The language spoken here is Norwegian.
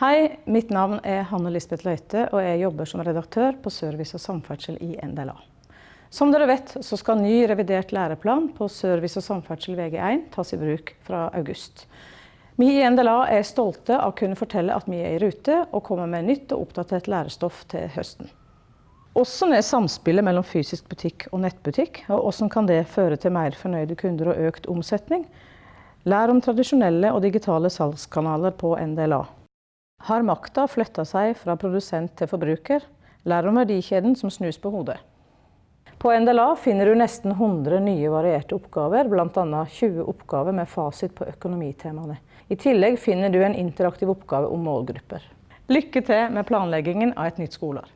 Hei, mitt navn er Hanne Lisbeth Løite, og jeg jobber som redaktør på Service og samferdsel i NDLA. Som dere vet, så skal ny revidert læreplan på service og samferdsel VG1 tas i bruk fra august. Vi i NDLA er stolte av å kunne fortelle at vi er i rute og kommer med nytt og oppdatert lærestoff til høsten. Hvordan er samspillet mellom fysisk butikk og nettbutikk, og hvordan kan det føre til mer fornøyde kunder og økt omsetning? Lær om tradisjonelle og digitale salgskanaler på NDLA. Har makta flytta seg fra produsent til forbruker? Lær om verdikjeden som snus på hodet. På NDLA finner du nesten 100 nye varierte oppgaver, bl.a. 20 oppgaver med fasit på økonomitemaene. I tillegg finner du en interaktiv oppgave om målgrupper. Lykke til med planleggingen av et nytt skoleår.